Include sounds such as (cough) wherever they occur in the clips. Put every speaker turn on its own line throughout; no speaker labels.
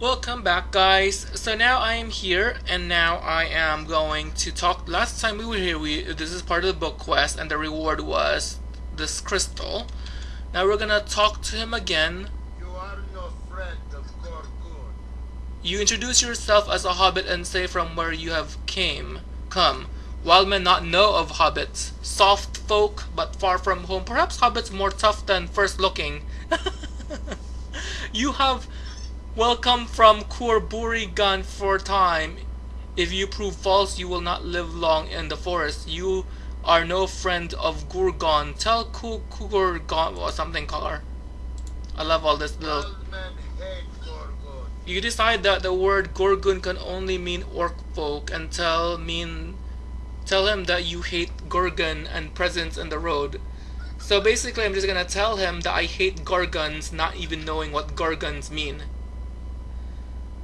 Welcome back guys. So now I am here and now I am going to talk last time we were here we this is part of the book quest and the reward was this crystal. Now we're gonna talk to him again.
You are no friend of Gorgun.
You introduce yourself as a hobbit and say from where you have came come. Wild men not know of hobbits. Soft folk but far from home. Perhaps hobbits more tough than first looking. (laughs) you have Welcome from Kurburigan for time. If you prove false, you will not live long in the forest. You are no friend of Gurgon. Tell Kukurgon or something color. I love all this little. You decide that the word Gorgun can only mean orc folk and tell mean tell him that you hate Gorgon and presence in the road. So basically I'm just gonna tell him that I hate Gorgons not even knowing what Gorgons mean.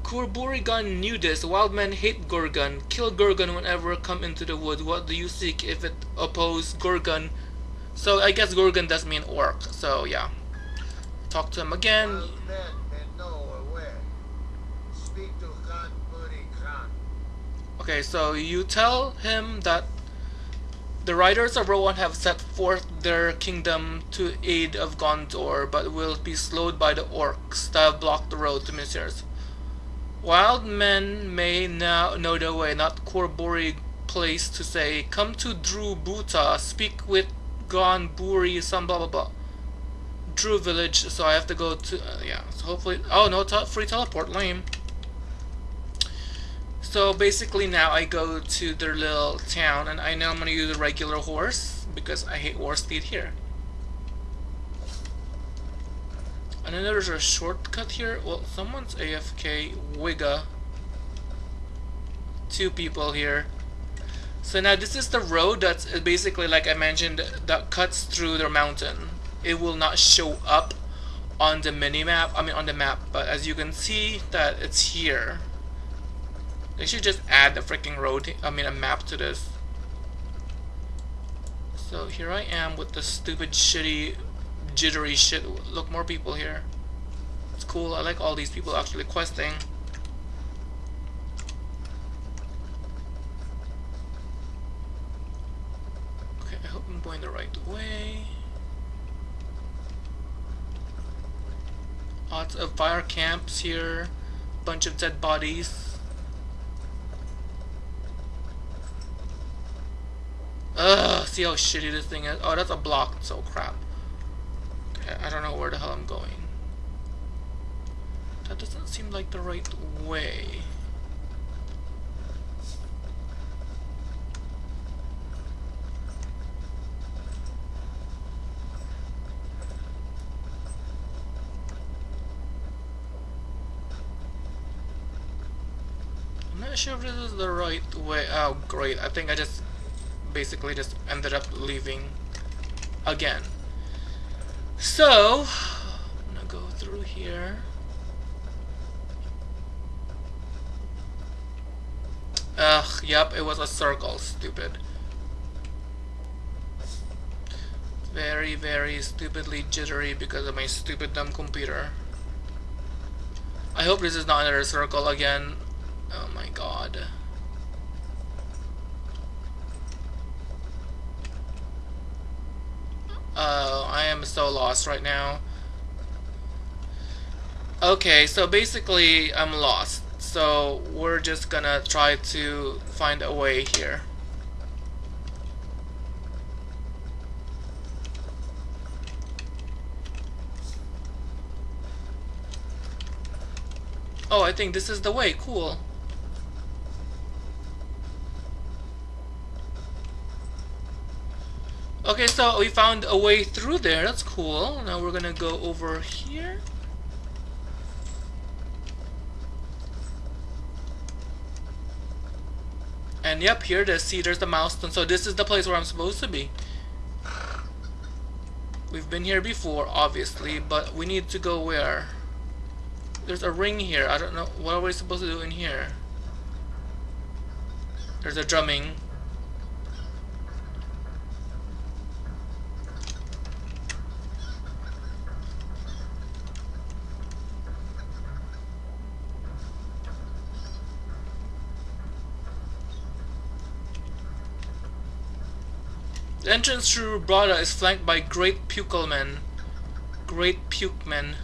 Kurburigan knew this. Wild men hate Gorgon. Kill Gorgon whenever come into the wood. What do you seek if it oppose Gorgon? So I guess Gorgon does mean orc. So yeah. Talk to him again. Okay, so you tell him that the riders of Rohan have set forth their kingdom to aid of Gondor, but will be slowed by the orcs that have blocked the road to Minas Wild men may now know the way, not Korbori place to say, come to Drew Buta, speak with Gon Buri, some blah blah blah. Drew village, so I have to go to, uh, yeah, so hopefully, oh no, te free teleport, lame. So basically now I go to their little town, and I know I'm gonna use a regular horse, because I hate horse speed here. And then there's a shortcut here. Well, someone's AFK. Wigga. Two people here. So now this is the road that's basically, like I mentioned, that cuts through the mountain. It will not show up on the mini-map, I mean on the map, but as you can see that it's here. They should just add the freaking road, I mean a map to this. So here I am with the stupid shitty jittery shit. Look, more people here. It's cool. I like all these people actually questing. Okay, I hope I'm going the right way. Lots of fire camps here. Bunch of dead bodies. Ugh, see how shitty this thing is? Oh, that's a block, so crap. I don't know where the hell I'm going. That doesn't seem like the right way. I'm not sure if this is the right way. Oh, great. I think I just basically just ended up leaving again. So, I'm gonna go through here. Ugh, yep, it was a circle, stupid. Very, very stupidly jittery because of my stupid dumb computer. I hope this is not another circle again. Oh my god. Uh, I am so lost right now. Okay, so basically I'm lost. So we're just gonna try to find a way here. Oh, I think this is the way. Cool. Okay, so we found a way through there. That's cool. Now we're gonna go over here. And yep, here it is. See, there's the milestone. So this is the place where I'm supposed to be. We've been here before, obviously, but we need to go where? There's a ring here. I don't know. What are we supposed to do in here? There's a drumming. The entrance through Brada is flanked by Great Pukelmen. Great Pukemen.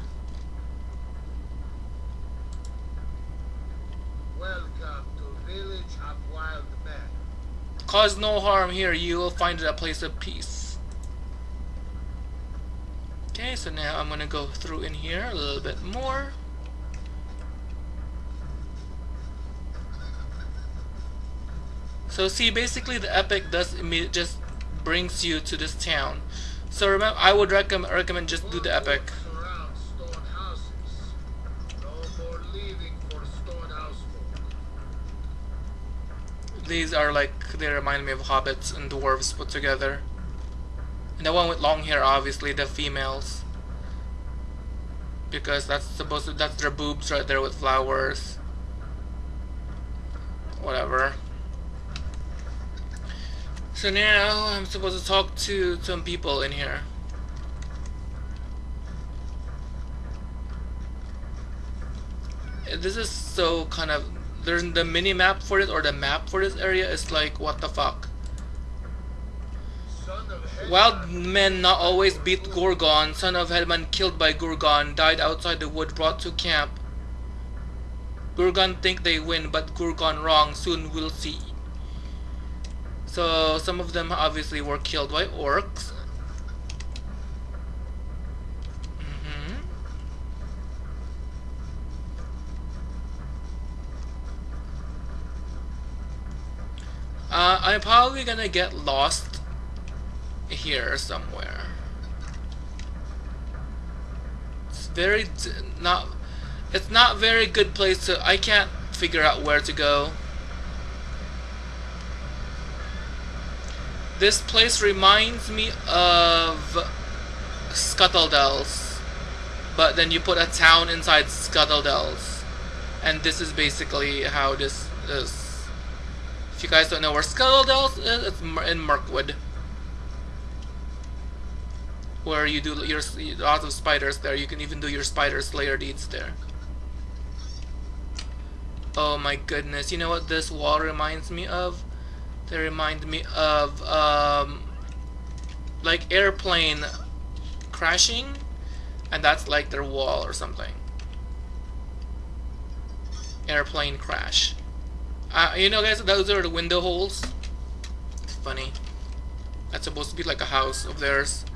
Welcome to village of wild men.
Cause no harm here, you will find it a place of peace. Okay, so now I'm gonna go through in here a little bit more. So see, basically the epic does just brings you to this town. So remember, I would recommend recommend just do the epic. These are like they remind me of hobbits and dwarves put together. And the one with long hair, obviously the females, because that's supposed to that's their boobs right there with flowers. Whatever. So now I'm supposed to talk to some people in here. This is so kind of there's the mini map for it or the map for this area is like what the fuck.
Son of Helma,
Wild men not always beat Gorgon. Son of Helman killed by Gorgon died outside the wood brought to camp. Gorgon think they win, but Gorgon wrong. Soon we'll see. So some of them obviously were killed by orcs. Mhm. Uh, I'm probably gonna get lost here somewhere. It's very not. It's not very good place to. I can't figure out where to go. This place reminds me of Scuttledells, but then you put a town inside Scuttledells, and this is basically how this is. If you guys don't know where Scuttledells is, it's in Mirkwood where you do your lots of spiders there. You can even do your spider slayer deeds there. Oh my goodness! You know what this wall reminds me of? They remind me of um, like airplane crashing, and that's like their wall or something. Airplane crash. Uh, you know, guys, those are the window holes. Funny. That's supposed to be like a house of theirs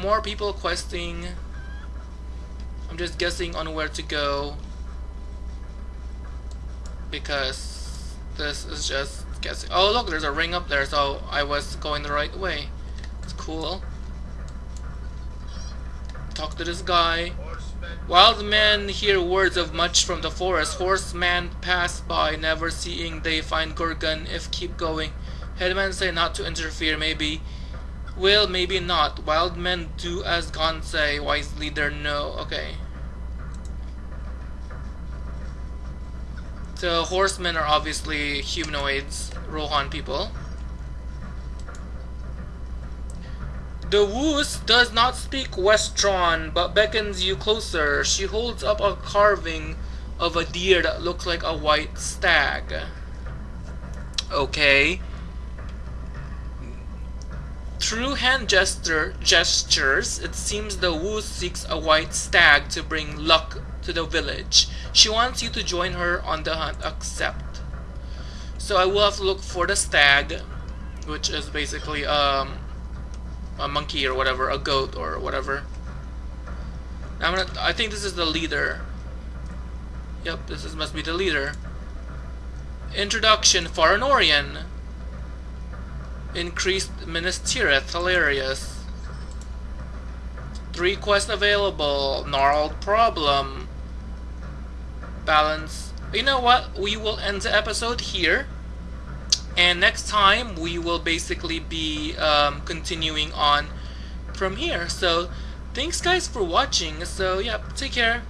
more people questing. I'm just guessing on where to go because this is just guessing. Oh look, there's a ring up there, so I was going the right way. It's cool. Talk to this guy. Wild men hear words of much from the forest. Horsemen pass by, never seeing they find Gorgon if keep going. Headman say not to interfere, maybe will, maybe not. Wild men do as Gon say, wise leader no. Okay. So horsemen are obviously humanoids, Rohan people. The Woos does not speak Westron, but beckons you closer. She holds up a carving of a deer that looks like a white stag. Okay. Through hand gesture gestures, it seems the Wu seeks a white stag to bring luck to the village. She wants you to join her on the hunt. Accept. So I will have to look for the stag, which is basically um a monkey or whatever, a goat or whatever. I'm gonna. I think this is the leader. Yep, this is must be the leader. Introduction: Faranorian. Increased Minas Tirith, hilarious. Three quests available. Gnarled problem. Balance. You know what? We will end the episode here. And next time we will basically be um, continuing on from here. So thanks guys for watching. So yeah, take care.